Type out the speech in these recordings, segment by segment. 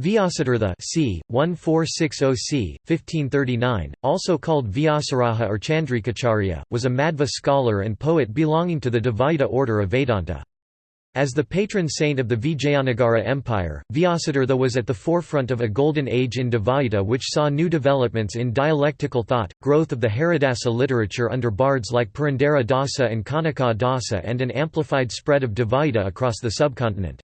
Vyasatirtha c. 1460 c. 1539, also called Vyasaraja or Chandrikacharya, was a Madhva scholar and poet belonging to the Dvaita order of Vedanta. As the patron saint of the Vijayanagara Empire, Vyasatirtha was at the forefront of a golden age in Dvaita which saw new developments in dialectical thought, growth of the Haridasa literature under bards like Purandara Dasa and Kanaka Dasa and an amplified spread of Dvaita across the subcontinent.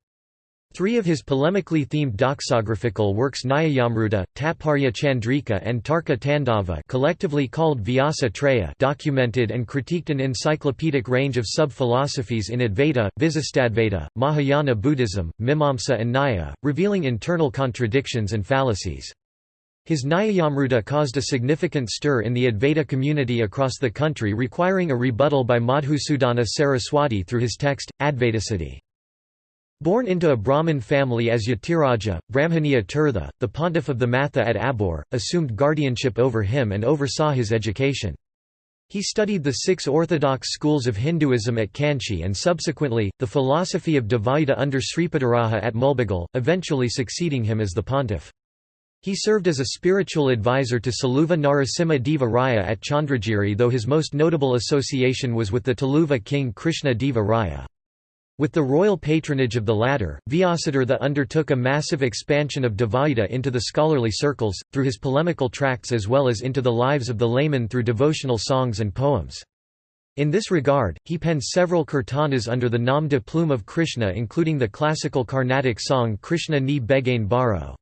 Three of his polemically themed doxographical works Nyayamruta, Tatparya Chandrika and Tarka Tandava collectively called Vyasa Traya documented and critiqued an encyclopedic range of sub-philosophies in Advaita, Visistadvaita, Mahayana Buddhism, Mimamsa and Nyaya, revealing internal contradictions and fallacies. His Nyayamruta caused a significant stir in the Advaita community across the country requiring a rebuttal by Madhusudana Saraswati through his text, Advaitasiddhi. Born into a Brahmin family as Yatiraja, Brahmaniya Tirtha, the pontiff of the Matha at Abbur, assumed guardianship over him and oversaw his education. He studied the six orthodox schools of Hinduism at Kanchi and subsequently, the philosophy of Dvaita under Sripadaraja at Mulbagal, eventually succeeding him as the pontiff. He served as a spiritual advisor to Saluva Narasimha Deva Raya at Chandragiri though his most notable association was with the Tuluva king Krishna Deva Raya. With the royal patronage of the latter, Vyasatirtha undertook a massive expansion of Dvaita into the scholarly circles, through his polemical tracts as well as into the lives of the laymen through devotional songs and poems. In this regard, he penned several kirtanas under the nom de plume of Krishna including the classical Carnatic song Krishna ni Begane Baro.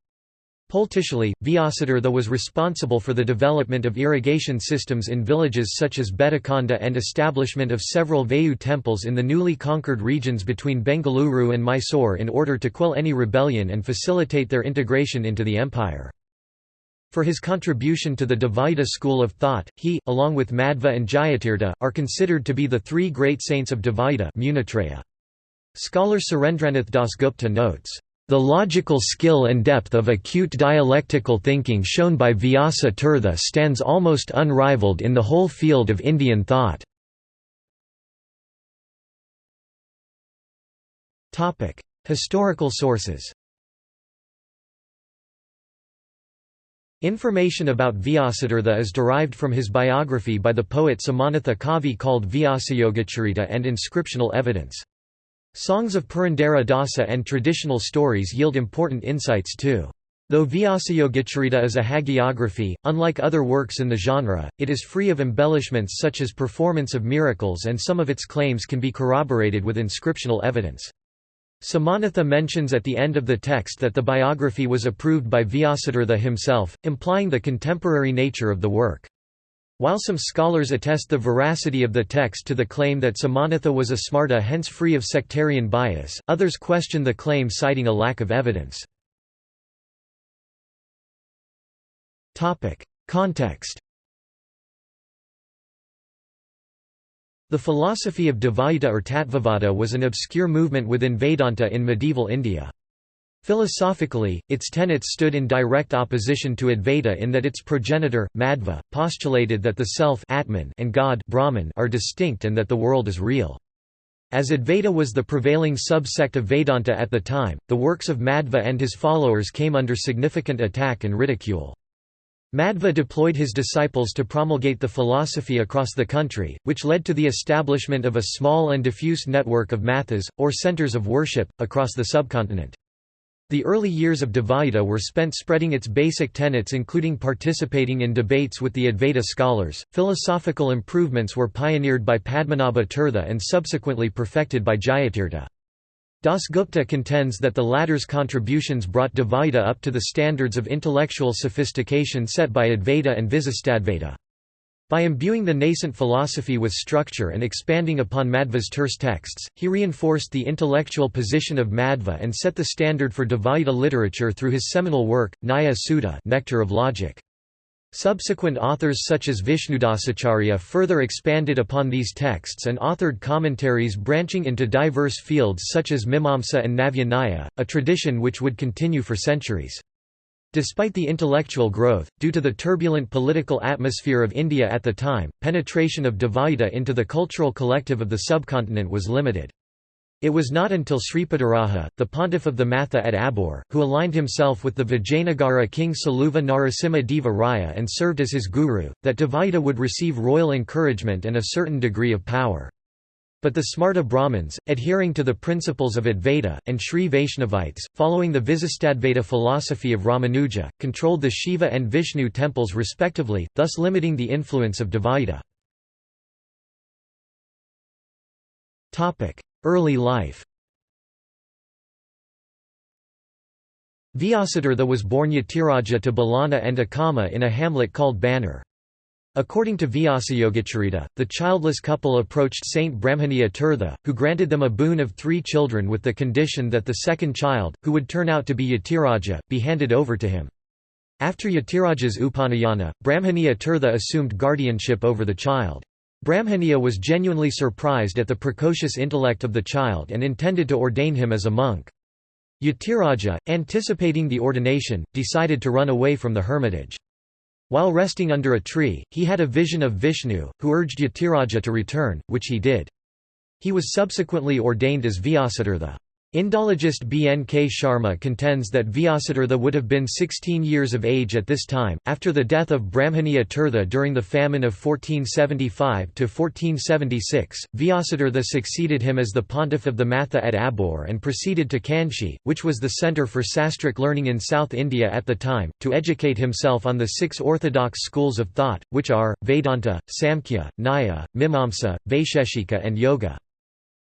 Politically, Vyasatirtha was responsible for the development of irrigation systems in villages such as Betakonda and establishment of several Vayu temples in the newly conquered regions between Bengaluru and Mysore in order to quell any rebellion and facilitate their integration into the empire. For his contribution to the Dvaita school of thought, he, along with Madhva and Jayatirtha, are considered to be the three great saints of Dvaita Scholar Surendranath Dasgupta notes, the logical skill and depth of acute dialectical thinking shown by Vyasa Tirtha stands almost unrivaled in the whole field of Indian thought. Historical sources Information about Vyasatirtha is derived from his biography by the poet Samanatha Kavi called Vyasayogacharita and inscriptional evidence. Songs of Purandara Dasa and traditional stories yield important insights too. Though Vyasayogacharita is a hagiography, unlike other works in the genre, it is free of embellishments such as performance of miracles and some of its claims can be corroborated with inscriptional evidence. Samanatha mentions at the end of the text that the biography was approved by Vyasatirtha himself, implying the contemporary nature of the work. While some scholars attest the veracity of the text to the claim that Samanatha was a smarta hence free of sectarian bias, others question the claim citing a lack of evidence. Context The philosophy of Dvaita or Tattvavada was an obscure movement within Vedanta in medieval India. Philosophically, its tenets stood in direct opposition to Advaita in that its progenitor, Madhva, postulated that the self Atman and God Brahman are distinct and that the world is real. As Advaita was the prevailing subsect of Vedanta at the time, the works of Madhva and his followers came under significant attack and ridicule. Madhva deployed his disciples to promulgate the philosophy across the country, which led to the establishment of a small and diffuse network of mathas, or centers of worship, across the subcontinent. The early years of Dvaita were spent spreading its basic tenets including participating in debates with the Advaita scholars. Philosophical improvements were pioneered by Padmanabha Tirtha and subsequently perfected by Jayatirtha. Dasgupta contends that the latter's contributions brought Dvaita up to the standards of intellectual sophistication set by Advaita and Visistadvaita. By imbuing the nascent philosophy with structure and expanding upon Madhva's terse texts, he reinforced the intellectual position of Madhva and set the standard for Dvaita literature through his seminal work, Nyaya Sudha Nectar of Logic. Subsequent authors such as Vishnudasacharya further expanded upon these texts and authored commentaries branching into diverse fields such as Mimamsa and Navya Nyaya, a tradition which would continue for centuries. Despite the intellectual growth, due to the turbulent political atmosphere of India at the time, penetration of Dvaita into the cultural collective of the subcontinent was limited. It was not until Sripadaraja, the pontiff of the Matha at Abbur, who aligned himself with the Vijayanagara king Saluva Narasimha Deva Raya and served as his guru, that Dvaita would receive royal encouragement and a certain degree of power. But the Smarta Brahmins, adhering to the principles of Advaita, and Sri Vaishnavites, following the Visistadvaita philosophy of Ramanuja, controlled the Shiva and Vishnu temples respectively, thus limiting the influence of Dvaita. Early life Vyasatirtha was born Yatiraja to Balana and Akama in a hamlet called Bannur. According to Vyasayogacarita, the childless couple approached Saint Brahmaniya Tirtha, who granted them a boon of three children with the condition that the second child, who would turn out to be Yatiraja, be handed over to him. After Yatiraja's Upanayana, Brahmaniya Tirtha assumed guardianship over the child. Brahmaniya was genuinely surprised at the precocious intellect of the child and intended to ordain him as a monk. Yatiraja, anticipating the ordination, decided to run away from the hermitage. While resting under a tree, he had a vision of Vishnu, who urged Yatiraja to return, which he did. He was subsequently ordained as Vyasatirtha. Indologist B. N. K. Sharma contends that Vyasatirtha would have been 16 years of age at this time. After the death of Brahmaniya Tirtha during the famine of 1475–1476, Vyasatirtha succeeded him as the pontiff of the Matha at Abbur and proceeded to Kanchi, which was the centre for sastric learning in South India at the time, to educate himself on the six orthodox schools of thought, which are, Vedanta, Samkhya, Nyaya, Mimamsa, Vaisheshika and Yoga.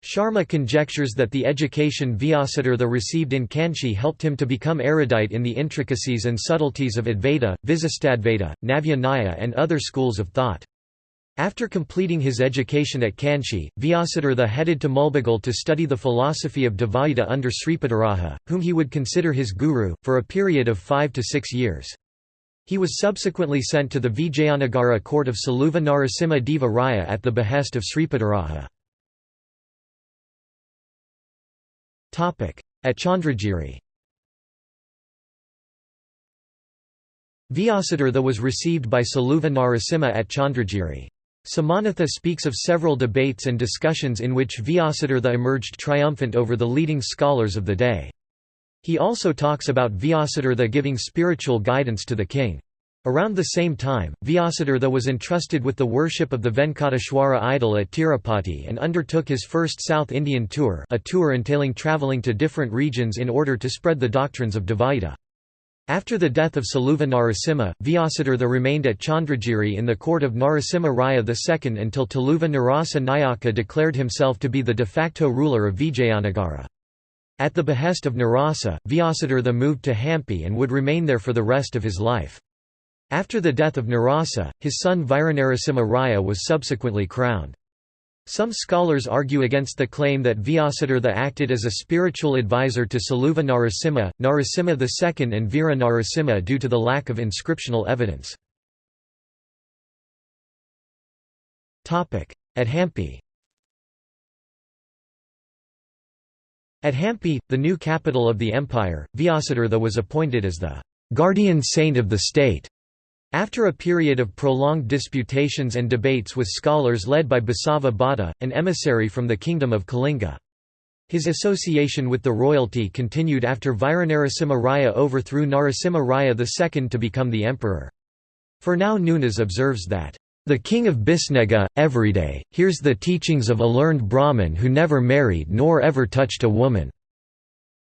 Sharma conjectures that the education Vyasatirtha received in Kanchi helped him to become erudite in the intricacies and subtleties of Advaita, Visistadvaita, Navya and other schools of thought. After completing his education at Kanchi, Vyasatirtha headed to Mulbagal to study the philosophy of Dvaita under Sripadaraja, whom he would consider his guru, for a period of five to six years. He was subsequently sent to the Vijayanagara court of Saluva Narasimha Deva Raya at the behest of Sripadaraja. At Chandragiri Vyasatirtha was received by Saluva Narasimha at Chandragiri. Samanatha speaks of several debates and discussions in which Vyasatirtha emerged triumphant over the leading scholars of the day. He also talks about Vyasatirtha giving spiritual guidance to the king. Around the same time, Vyasatirtha was entrusted with the worship of the Venkateshwara idol at Tirupati and undertook his first South Indian tour a tour entailing travelling to different regions in order to spread the doctrines of Dvaita. After the death of Saluva Narasimha, Vyasatirtha remained at Chandragiri in the court of Narasimha Raya II until Tuluva Narasa Nayaka declared himself to be the de facto ruler of Vijayanagara. At the behest of Narasa, Vyasatirtha moved to Hampi and would remain there for the rest of his life. After the death of Narasa, his son Viranarasimha Raya was subsequently crowned. Some scholars argue against the claim that Vyasatirtha acted as a spiritual advisor to Saluva Narasimha, Narasimha II and Veera Narasimha due to the lack of inscriptional evidence. At Hampi At Hampi, the new capital of the empire, Vyasatirtha was appointed as the guardian saint of the state. After a period of prolonged disputations and debates with scholars led by Basava Bhatta, an emissary from the kingdom of Kalinga. His association with the royalty continued after Viranarasimha Raya overthrew Narasimha Raya II to become the emperor. Fernão Nunes observes that, "...the king of Bisnaga, everyday, hears the teachings of a learned Brahmin who never married nor ever touched a woman,"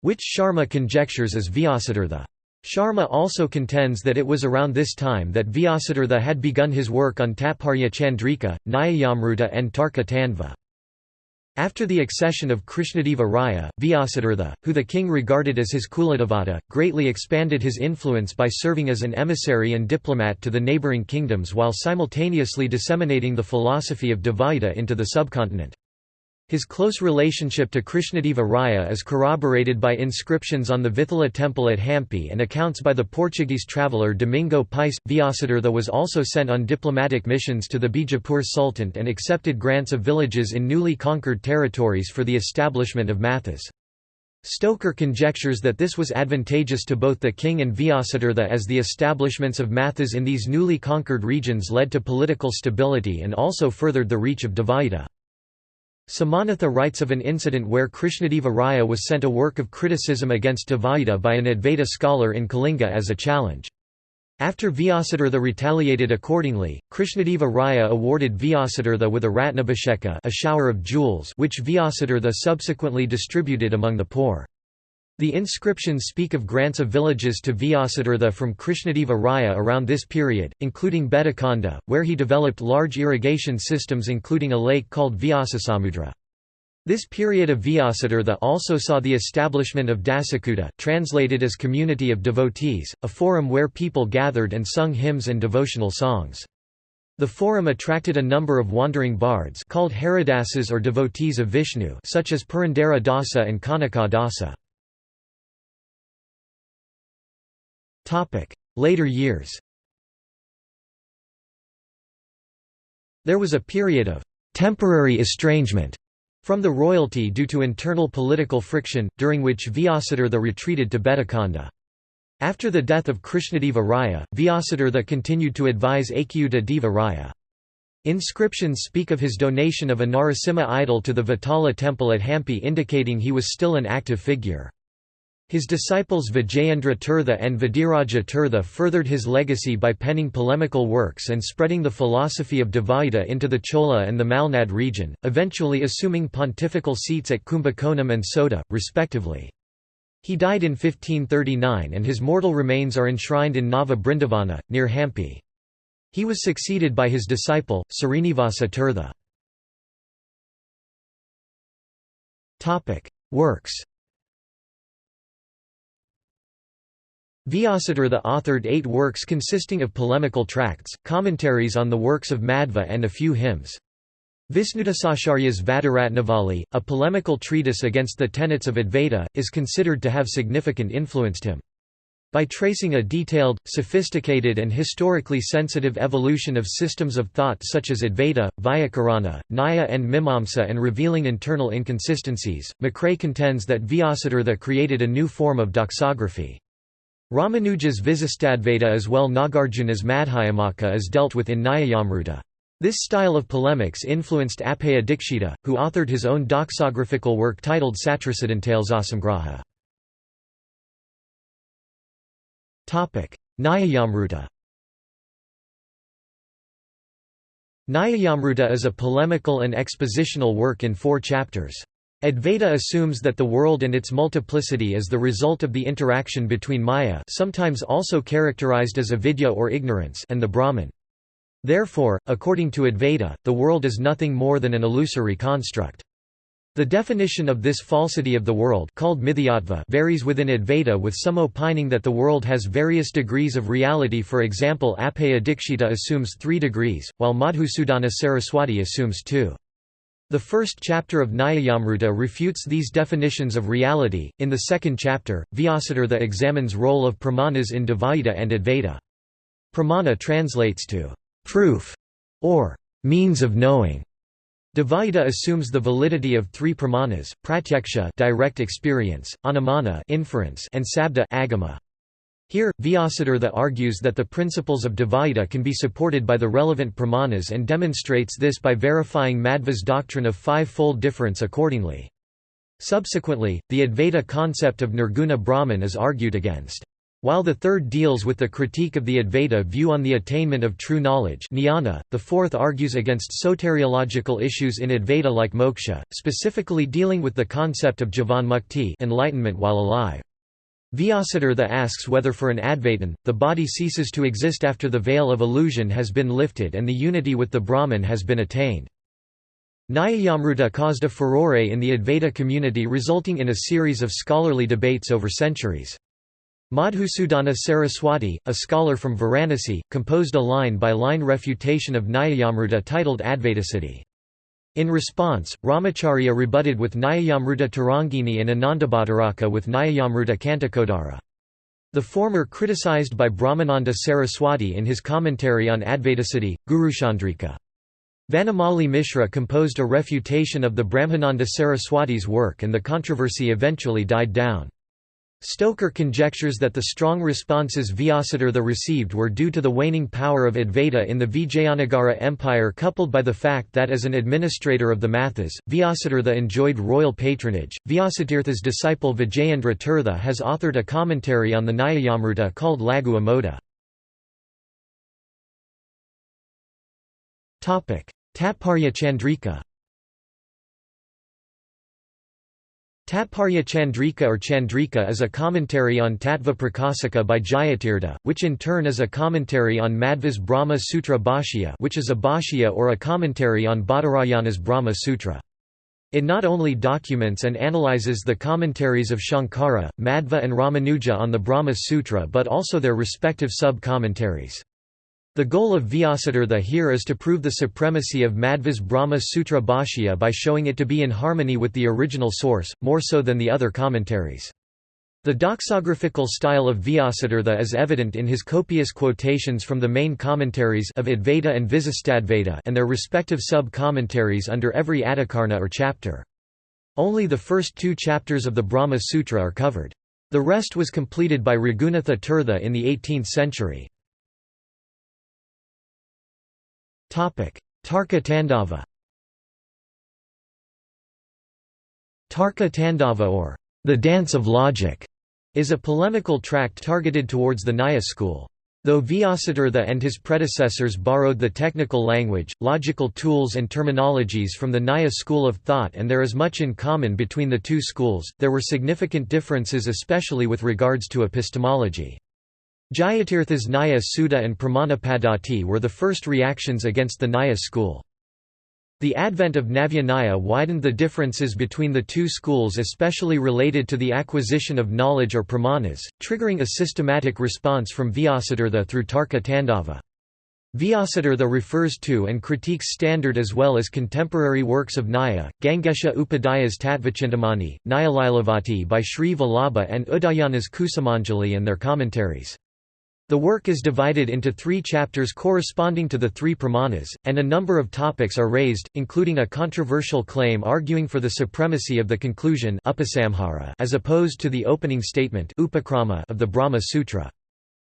which Sharma conjectures is Vyasatirtha. Sharma also contends that it was around this time that Vyasatirtha had begun his work on Tatparya Chandrika, Nyayamruta and Tarka Tandava. After the accession of Krishnadeva Raya, Vyasatirtha, who the king regarded as his Kuladevata, greatly expanded his influence by serving as an emissary and diplomat to the neighbouring kingdoms while simultaneously disseminating the philosophy of Dvaita into the subcontinent. His close relationship to Krishnadeva Raya is corroborated by inscriptions on the Vithala temple at Hampi and accounts by the Portuguese traveller Domingo Pais. Vyasatirtha was also sent on diplomatic missions to the Bijapur Sultanate and accepted grants of villages in newly conquered territories for the establishment of mathas. Stoker conjectures that this was advantageous to both the king and Vyasatirtha as the establishments of mathas in these newly conquered regions led to political stability and also furthered the reach of Dvaita. Samanatha writes of an incident where Krishnadeva Raya was sent a work of criticism against Dvaita by an Advaita scholar in Kalinga as a challenge. After Vyasatirtha retaliated accordingly, Krishnadeva Raya awarded Vyasatirtha with a Ratnabhisheka a shower of jewels which Vyasatirtha subsequently distributed among the poor. The inscriptions speak of grants of villages to Vyasatirtha from Krishnadeva Raya around this period, including Betakonda, where he developed large irrigation systems including a lake called Vyasasamudra. This period of Vyasatirtha also saw the establishment of Dasakuta translated as community of devotees, a forum where people gathered and sung hymns and devotional songs. The forum attracted a number of wandering bards called Haridasas or devotees of Vishnu such as Purandara Dasa and Kanaka Dasa. Later years There was a period of «temporary estrangement» from the royalty due to internal political friction, during which Vyasatirtha retreated to Betakonda. After the death of Krishnadeva Raya, Vyasatirtha continued to advise Achyuta Deva Raya. Inscriptions speak of his donation of a Narasimha idol to the Vitala temple at Hampi indicating he was still an active figure. His disciples Vijayendra Tirtha and Vadiraja Tirtha furthered his legacy by penning polemical works and spreading the philosophy of Dvaita into the Chola and the Malnad region, eventually assuming pontifical seats at Kumbakonam and Sota, respectively. He died in 1539 and his mortal remains are enshrined in Nava Brindavana, near Hampi. He was succeeded by his disciple, Srinivasa Tirtha. Works Vyasatirtha authored eight works consisting of polemical tracts, commentaries on the works of Madhva and a few hymns. Visnudasacharya's Vadaratnavali, a polemical treatise against the tenets of Advaita, is considered to have significant influenced him. By tracing a detailed, sophisticated and historically sensitive evolution of systems of thought such as Advaita, Vyakarana, Nyaya and Mimamsa and revealing internal inconsistencies, McCrea contends that Vyasatirtha created a new form of doxography. Ramanuja's Visistadvaita as well Nagarjuna's Madhyamaka is dealt with in Nyayamruta. This style of polemics influenced Appaya Dikshita, who authored his own doxographical work titled Satrasidantalesasamgraha. Nyayamruta Nyayamruta is a polemical and expositional work in four chapters. Advaita assumes that the world and its multiplicity is the result of the interaction between Maya sometimes also characterized as avidya or ignorance and the Brahman. Therefore, according to Advaita, the world is nothing more than an illusory construct. The definition of this falsity of the world called mithyatva varies within Advaita with some opining that the world has various degrees of reality for example Appaya Dikshita assumes three degrees, while Madhusudana Saraswati assumes two. The first chapter of Nyayamruta refutes these definitions of reality. In the second chapter, Vyasatirtha examines role of pramanas in Dvaita and Advaita. Pramana translates to proof or means of knowing. Dvaita assumes the validity of three pramanas: pratyaksha, direct experience, anumana, inference, and sabda, agama. Here, Vyasatirtha argues that the principles of Dvaita can be supported by the relevant pramanas and demonstrates this by verifying Madhva's doctrine of five-fold difference accordingly. Subsequently, the Advaita concept of Nirguna Brahman is argued against. While the third deals with the critique of the Advaita view on the attainment of true knowledge jnana, the fourth argues against soteriological issues in Advaita like moksha, specifically dealing with the concept of jivan enlightenment while alive. Vyasatirtha asks whether for an Advaitin, the body ceases to exist after the veil of illusion has been lifted and the unity with the Brahman has been attained. Nyayamruta caused a furore in the Advaita community resulting in a series of scholarly debates over centuries. Madhusudana Saraswati, a scholar from Varanasi, composed a line-by-line -line refutation of Nyayamruta titled Advaitasiddhi. In response, Ramacharya rebutted with Nyayamruta Tarangini and Anandabhattaraka with Nyayamruta Kantakodara. The former criticized by Brahmananda Saraswati in his commentary on Advaitasiddhi, Guruchandrika. Vanamali Mishra composed a refutation of the Brahmananda Saraswati's work and the controversy eventually died down. Stoker conjectures that the strong responses Vyasatirtha received were due to the waning power of Advaita in the Vijayanagara Empire coupled by the fact that as an administrator of the Mathas, Vyasatirtha enjoyed royal patronage. Vyasatirtha's disciple Vijayendra Tirtha has authored a commentary on the Nyayamruta called Laghu Amoda. Tatparya Chandrika Tatparya Chandrika or Chandrika is a commentary on Tattva Prakasika by Jayatirtha, which in turn is a commentary on Madhva's Brahma Sutra Bhashya which is a bhashya or a commentary on Badarayana's Brahma Sutra. It not only documents and analyzes the commentaries of Shankara, Madhva and Ramanuja on the Brahma Sutra but also their respective sub-commentaries. The goal of Vyasatirtha here is to prove the supremacy of Madhva's Brahma Sutra Bhashya by showing it to be in harmony with the original source, more so than the other commentaries. The doxographical style of Vyasatirtha is evident in his copious quotations from the main commentaries of Advaita and Visistadvaita and their respective sub-commentaries under every adhikarana or chapter. Only the first two chapters of the Brahma Sutra are covered. The rest was completed by Raghunatha Tirtha in the 18th century. Tarka Tandava Tarka Tandava or the Dance of Logic is a polemical tract targeted towards the Nyaya school. Though Vyasatirtha and his predecessors borrowed the technical language, logical tools and terminologies from the Nyaya school of thought and there is much in common between the two schools, there were significant differences especially with regards to epistemology. Jayatirtha's Nyaya Sudha and Pramanapaddhati were the first reactions against the Nyaya school. The advent of Navya Nyaya widened the differences between the two schools especially related to the acquisition of knowledge or pramanas, triggering a systematic response from Vyasatirtha through Tarka Tandava. Vyasatirtha refers to and critiques standard as well as contemporary works of Nyaya, Gangesha Upadhyay's Tattvachintamani, Nyayalilavati by Sri Vallabha and Udayana's Kusumanjali and their commentaries. The work is divided into three chapters corresponding to the three pramanas, and a number of topics are raised, including a controversial claim arguing for the supremacy of the conclusion as opposed to the opening statement of the Brahma Sutra.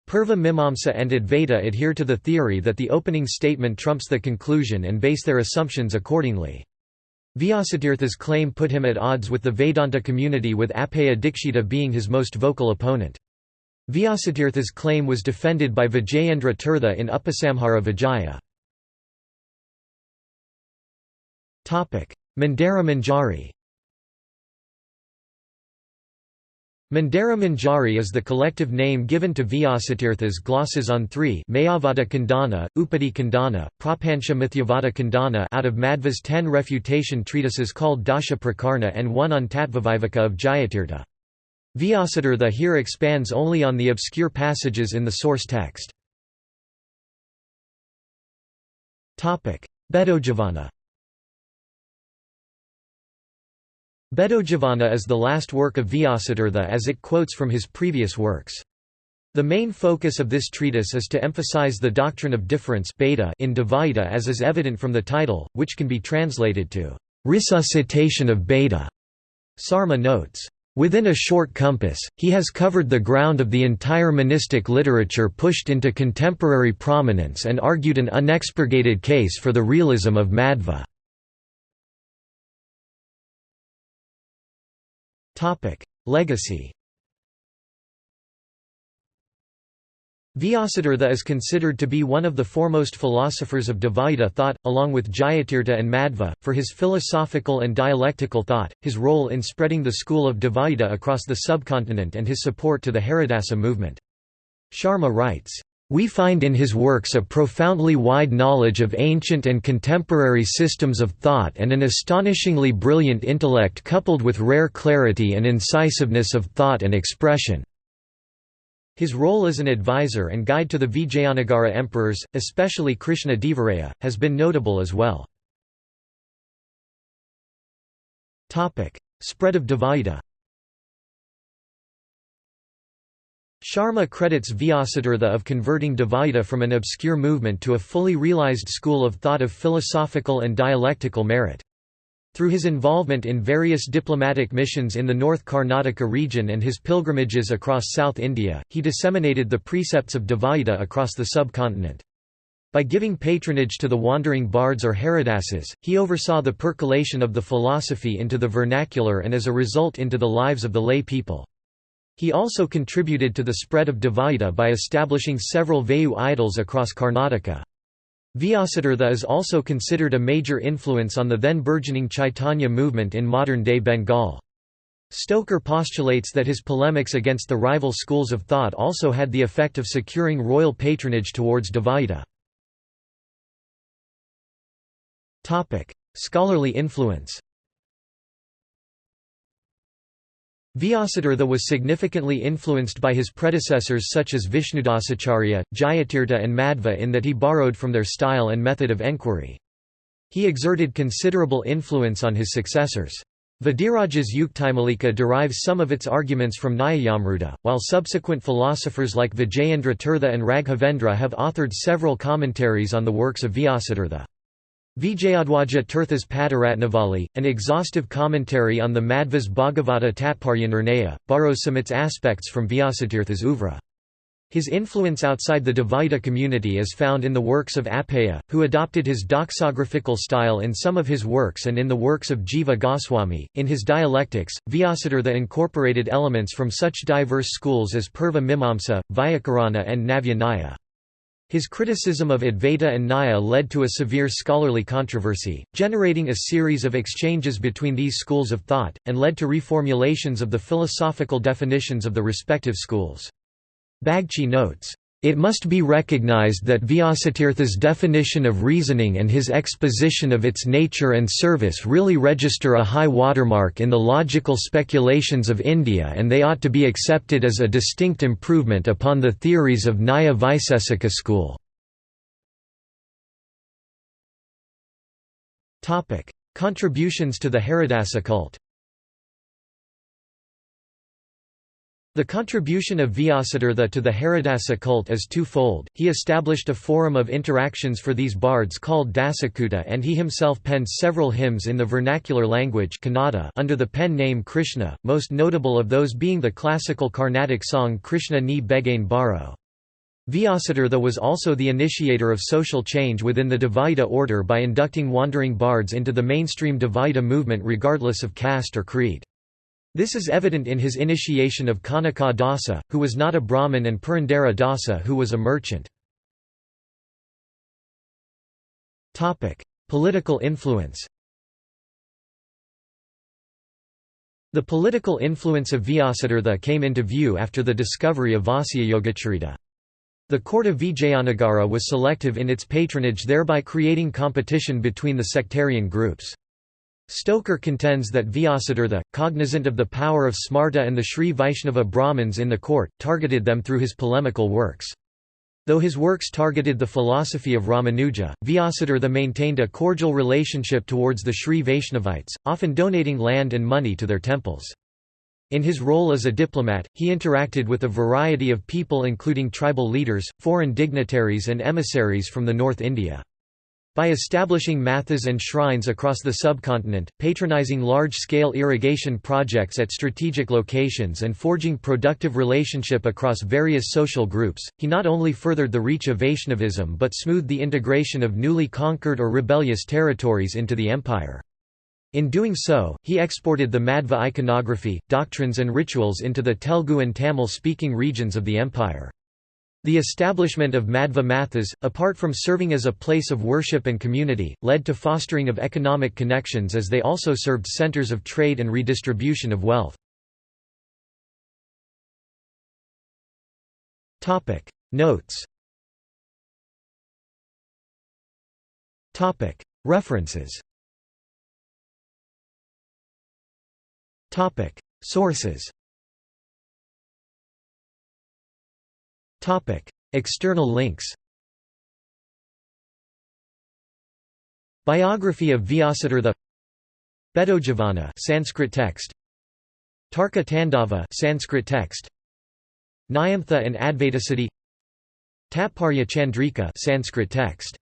Purva Mimamsa and Advaita adhere to the theory that the opening statement trumps the conclusion and base their assumptions accordingly. Vyasatirtha's claim put him at odds with the Vedanta community with Appaya Dikshita being his most vocal opponent. Vyasatirtha's claim was defended by Vijayendra Tirtha in Upasamhara Vijaya. Mandara Manjari Mandara Manjari is the collective name given to Vyasatirtha's glosses on three Mayavada Khandana, Upadhi Khandana, Prapansha Mithyavada Khandana out of Madhva's ten refutation treatises called Dasha Prakarana and one on Tattvaviveka of Jayatirtha. Vyasatirtha here expands only on the obscure passages in the source text. Bhedojjivana Bhedojjivana is the last work of Vyasatirtha as it quotes from his previous works. The main focus of this treatise is to emphasize the doctrine of difference in Dvaita as is evident from the title, which can be translated to resuscitation of bheda. Sharma notes, Within a short compass, he has covered the ground of the entire monistic literature pushed into contemporary prominence and argued an unexpurgated case for the realism of Madhva. Legacy Vyasatirtha is considered to be one of the foremost philosophers of Dvaita thought, along with Jayatirtha and Madhva, for his philosophical and dialectical thought, his role in spreading the school of Dvaita across the subcontinent and his support to the Haridasa movement. Sharma writes, we find in his works a profoundly wide knowledge of ancient and contemporary systems of thought and an astonishingly brilliant intellect coupled with rare clarity and incisiveness of thought and expression. His role as an advisor and guide to the Vijayanagara emperors, especially Krishna Devaraya, has been notable as well. Spread of Dvaita Sharma credits Vyasatirtha of converting Dvaita from an obscure movement to a fully realized school of thought of philosophical and dialectical merit. Through his involvement in various diplomatic missions in the North Karnataka region and his pilgrimages across South India, he disseminated the precepts of Dvaita across the subcontinent. By giving patronage to the wandering bards or Haridasas, he oversaw the percolation of the philosophy into the vernacular and as a result into the lives of the lay people. He also contributed to the spread of Dvaita by establishing several Vayu idols across Karnataka. Vyasatirtha is also considered a major influence on the then burgeoning Chaitanya movement in modern-day Bengal. Stoker postulates that his polemics against the rival schools of thought also had the effect of securing royal patronage towards Dvaita. Scholarly influence Vyasatirtha was significantly influenced by his predecessors such as Vishnudasacharya, Jayatirtha and Madhva in that he borrowed from their style and method of enquiry. He exerted considerable influence on his successors. Vadiraja's Yuktimalika derives some of its arguments from Nyayamruta, while subsequent philosophers like Vijayendra Tirtha and Raghavendra have authored several commentaries on the works of Vyasatirtha. Vijayadhwaja Tirtha's Padaratnavali, an exhaustive commentary on the Madhva's Bhagavata Tatparyanirnaya, borrows some its aspects from Vyasatirtha's oeuvre. His influence outside the Dvaita community is found in the works of Appaya, who adopted his doxographical style in some of his works and in the works of Jiva Goswami. In his dialectics, Vyasatirtha incorporated elements from such diverse schools as Purva Mimamsa, Vyakarana, and Navya Nyaya. His criticism of Advaita and Nyaya led to a severe scholarly controversy, generating a series of exchanges between these schools of thought, and led to reformulations of the philosophical definitions of the respective schools. Bagchi notes, it must be recognized that Vyasatirtha's definition of reasoning and his exposition of its nature and service really register a high watermark in the logical speculations of India and they ought to be accepted as a distinct improvement upon the theories of Nyaya Vaisesika school. Contributions to the Haridasa cult The contribution of Vyasatirtha to the Haridasa cult is twofold, he established a forum of interactions for these bards called Dasakuta and he himself penned several hymns in the vernacular language Kannada under the pen name Krishna, most notable of those being the classical Carnatic song Krishna ni Begane Baro. Vyasatirtha was also the initiator of social change within the Dvaita order by inducting wandering bards into the mainstream Dvaita movement regardless of caste or creed. This is evident in his initiation of Kanaka Dasa, who was not a Brahmin and Purandara Dasa who was a merchant. Political influence The political influence of Vyasatirtha came into view after the discovery of Vyasayogacarita. The court of Vijayanagara was selective in its patronage thereby creating competition between the sectarian groups. Stoker contends that Vyasatirtha, cognizant of the power of Smarta and the Sri Vaishnava Brahmins in the court, targeted them through his polemical works. Though his works targeted the philosophy of Ramanuja, Vyasatirtha maintained a cordial relationship towards the Sri Vaishnavites, often donating land and money to their temples. In his role as a diplomat, he interacted with a variety of people including tribal leaders, foreign dignitaries and emissaries from the North India. By establishing mathas and shrines across the subcontinent, patronizing large-scale irrigation projects at strategic locations and forging productive relationship across various social groups, he not only furthered the reach of Vaishnavism but smoothed the integration of newly conquered or rebellious territories into the empire. In doing so, he exported the Madhva iconography, doctrines and rituals into the Telugu and Tamil-speaking regions of the empire. The establishment of Madhva Mathas, apart from serving as a place of worship and community, led to fostering of economic connections as they also served centers of trade and redistribution of wealth. Notes References Sources External links Biography of Vyasatirtha Bhedojjivana Sanskrit text Tarka Tandava Sanskrit text Nyamtha and Advaitasiddhi Tatparya Chandrika Sanskrit text